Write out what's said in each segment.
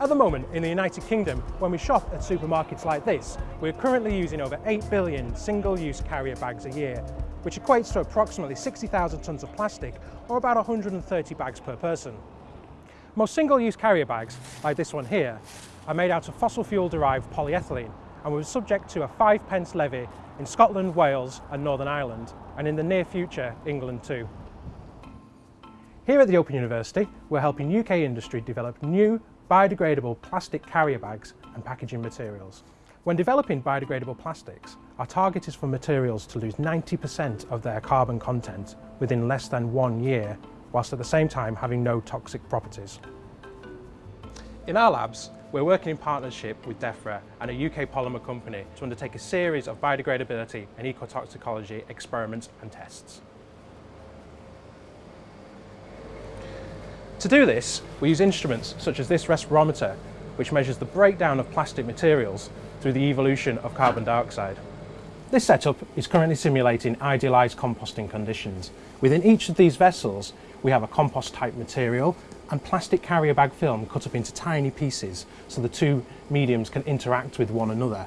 At the moment, in the United Kingdom, when we shop at supermarkets like this, we're currently using over 8 billion single-use carrier bags a year, which equates to approximately 60,000 tonnes of plastic, or about 130 bags per person. Most single-use carrier bags, like this one here, are made out of fossil fuel-derived polyethylene and were subject to a 5 pence levy in Scotland, Wales and Northern Ireland, and in the near future, England too. Here at the Open University, we're helping UK industry develop new biodegradable plastic carrier bags and packaging materials. When developing biodegradable plastics, our target is for materials to lose 90% of their carbon content within less than one year, whilst at the same time having no toxic properties. In our labs, we're working in partnership with DEFRA and a UK polymer company to undertake a series of biodegradability and ecotoxicology experiments and tests. To do this, we use instruments such as this respirometer, which measures the breakdown of plastic materials through the evolution of carbon dioxide. This setup is currently simulating idealised composting conditions. Within each of these vessels, we have a compost type material and plastic carrier bag film cut up into tiny pieces so the two mediums can interact with one another.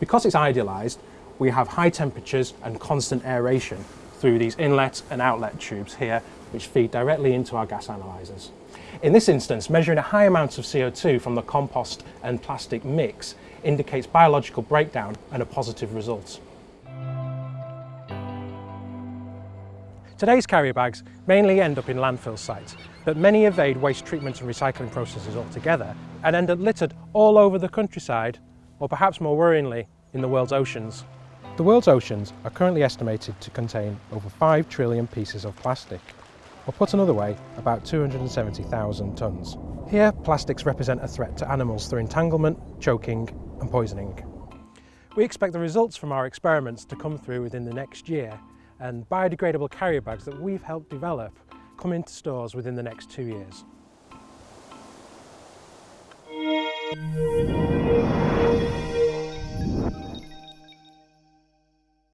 Because it's idealised, we have high temperatures and constant aeration through these inlet and outlet tubes here which feed directly into our gas analyzers. In this instance, measuring a high amount of CO2 from the compost and plastic mix indicates biological breakdown and a positive result. Today's carrier bags mainly end up in landfill sites, but many evade waste treatment and recycling processes altogether and end up littered all over the countryside, or perhaps more worryingly, in the world's oceans. The world's oceans are currently estimated to contain over 5 trillion pieces of plastic or put another way, about 270,000 tonnes. Here, plastics represent a threat to animals through entanglement, choking and poisoning. We expect the results from our experiments to come through within the next year and biodegradable carrier bags that we've helped develop come into stores within the next two years.